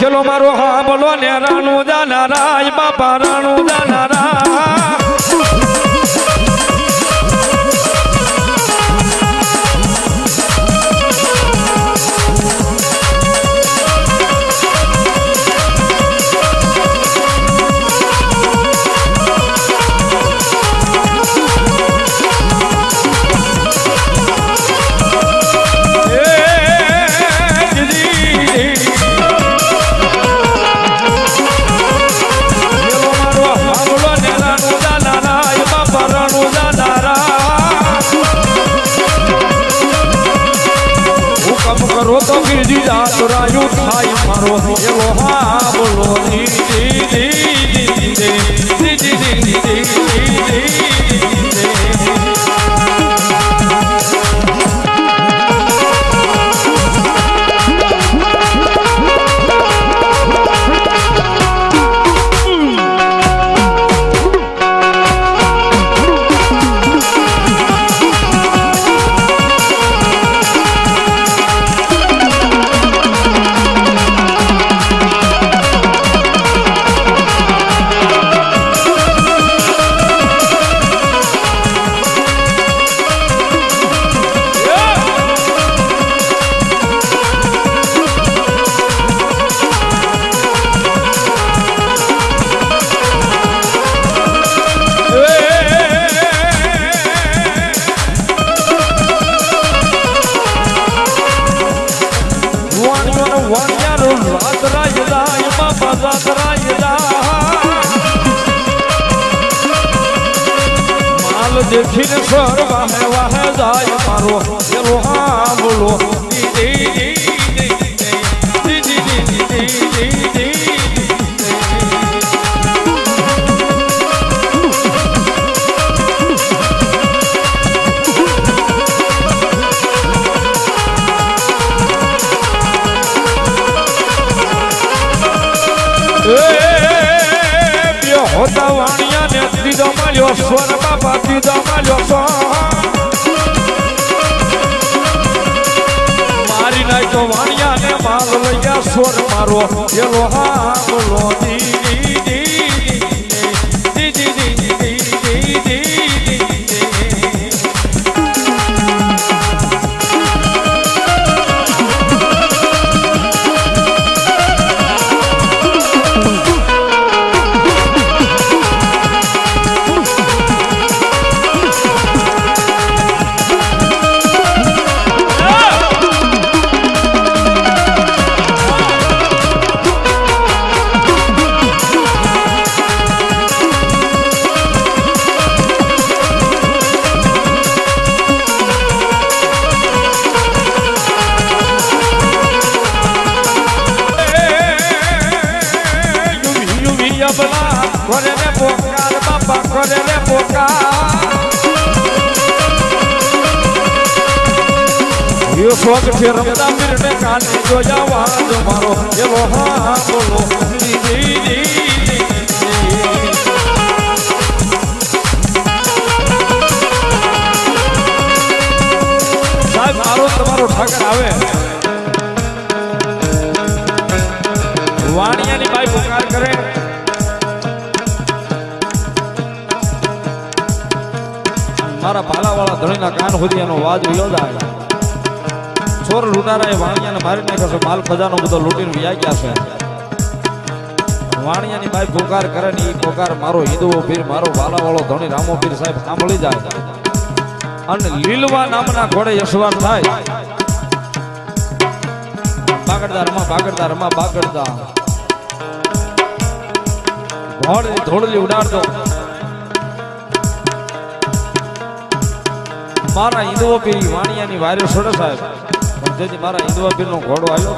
ચલો મારો હા બોલો ને રાણુ જાના રાજ બાપા રાણુ જાના Claro એલો હા બોલો દીદી. યો ફેરવતા મીરને કાને જોયા વાજ મારો એવો હા બોલો. દીદી ચોર એ વાણિયાને મારી નાખે છે. માલ ખજાનો બધો લૂંટીને વ્યા ગયા છે. વાણિયાની બાઈ પોકાર કરે ને એ પોકાર મારો હિન્દુઓ પીર, મારો વાલાવાળો ધણી રામો પીર સાહેબ સાંભળી જાય. અને લીલવા નામના ઘોડે યશવાર થાય. બાગડદાર રમા બાગડદાર. રમા બાગડદાર ઘોડની ધોળલી ઉડાડતો મારા હિન્દુઓ પીર વાણિયાની વાર્યો છોડે સાહેબ. જેથી મારા હિન્દુઓ પીર નો ઘોડો આવ્યો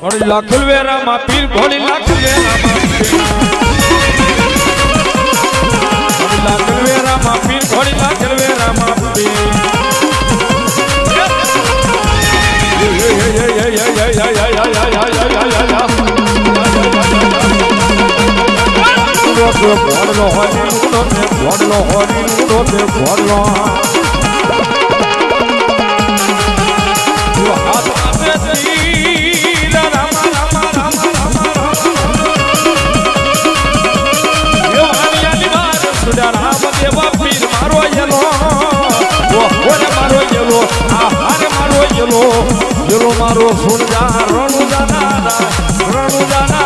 ઘોડી લાખલ વેરામાં પીર ઘોડી લાખલ વેરામાં લાખલ વેરામાં પીર ઘોડી લાખલ વેરામાં પીર તે ભોળલો હરીનો તે તે સુડા રામ દેવા પીર મારો સુરજા રણુ જાનારા રણુ જાનારા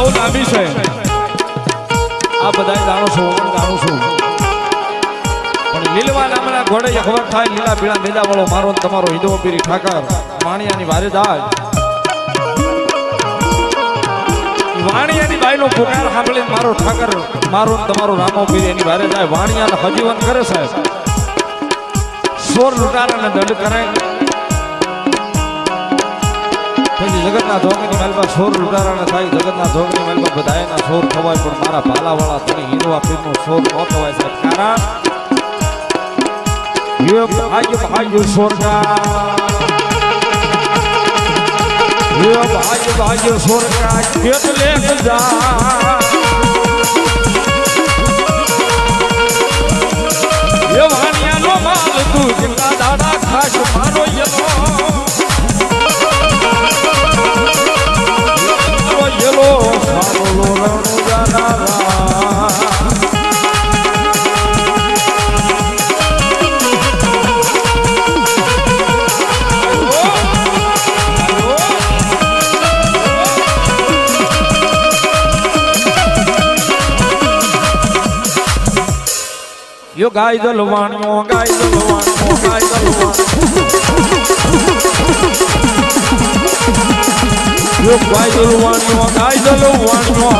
બહુ લાંબી છે. આ બધા જાણો છો હું જાણું છું. પણ લીલવા નામના ઘોડે અખબર થાય, લીલા પીળા મેદા વાળો મારો તમારો હિદો પીરી ઠાકર માણિયાની વારે દાજ વાણિયાની બાઈનો પુકાર સાંભળીને મારો ઠાકર, મારો ને તમારો રામો પીર, એની વારે જાય વાણિયાને હજીવન કરે સાહેબ. સોર લૂંટારાને દંડ કરે પછી જગતના ધોગની મહેલમાં સોર લૂંટારાણા થાય, જગતના ધોગની મહેલમાં બધાયના સોર થવાય પણ મારા ભાલાવાળા તને હીરવા પીરનો સોર ન થવાય સાહેબ. કારણ યુગ આયુ આયુ સોરકાર ભાજ ભાજ સોરકા કેટલે જા. એ મારો યો ગાય દલવાણ્યો ગાય દલવાણ્યો ગાય દલવાણ્યો યો ગાય દલવાણ્યો ગાય દલવાણ્યો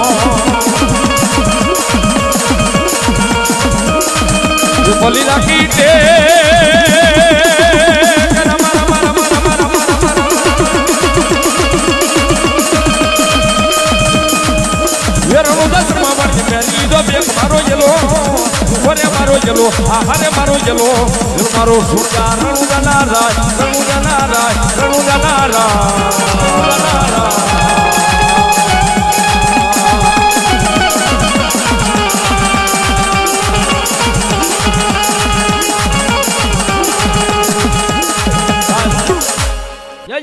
બલી રાખી દે મારો જલો આ હારે મારો જલો. મારો સુરજા રણુજા નારાજ રણુજા નારાજ રણુજા નારાજ.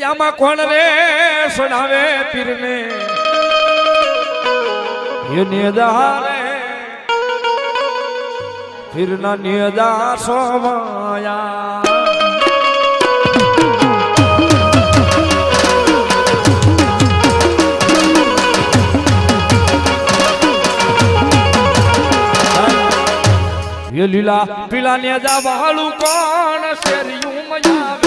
આમાં કોણ રે? સડાવે પીરને. યુનિ દહારે હિરના નિદા સોમાયા લીલા પીલા ને જા વાળું કોણ શેરિયું મજા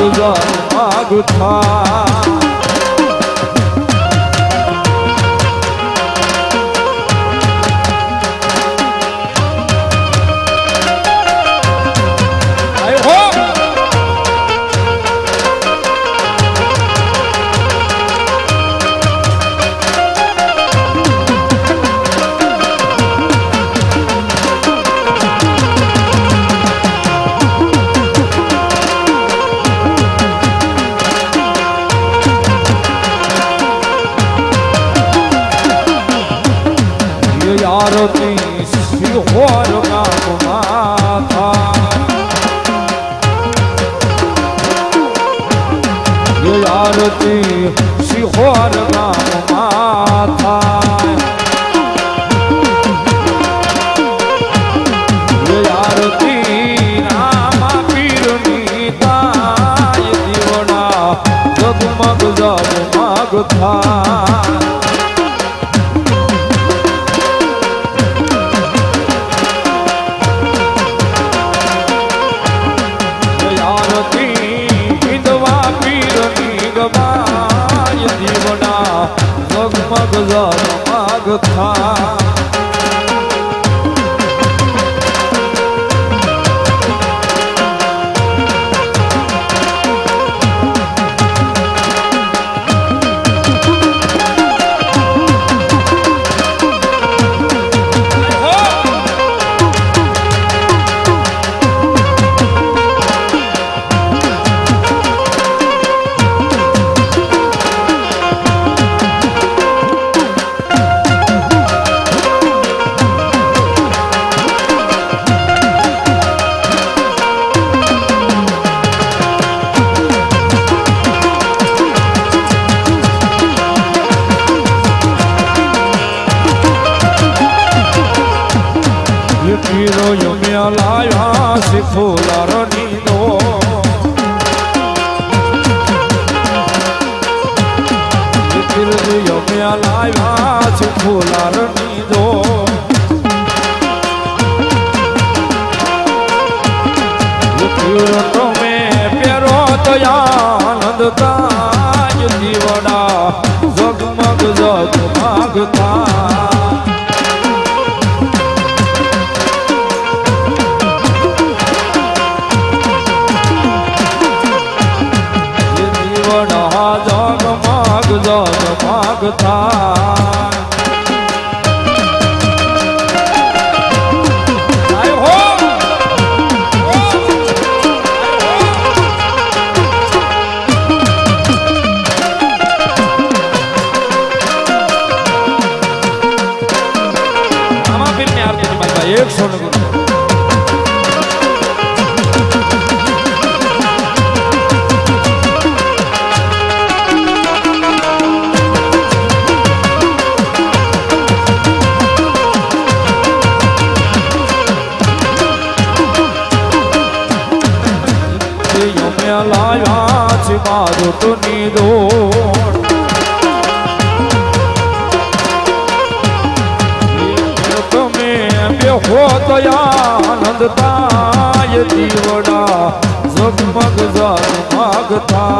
तुझा मागुथा escutar જોટની દોડ. તમે બેહો દયા આનંદતાય દીવડા ઝગમગ ઝગમગતા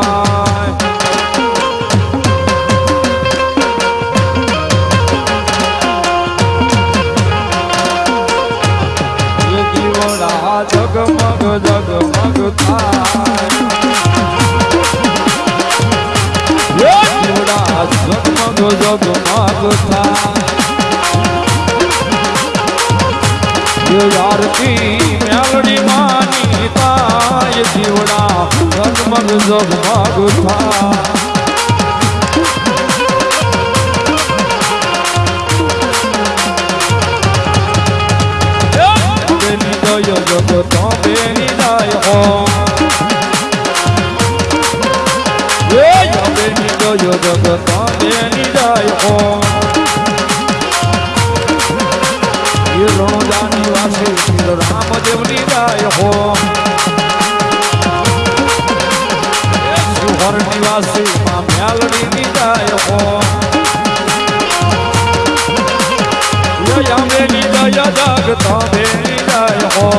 પાછો જોગ માગ થાય યારતી મેલડી માની તાય જીવડા જગમગ રામદેવની રાય હો સુહર નિવાસી માં મ્યાલડીની રાય હો યમે નિદય જગ તમે નિદય હો.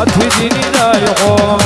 아, 뒤진이다, 요거.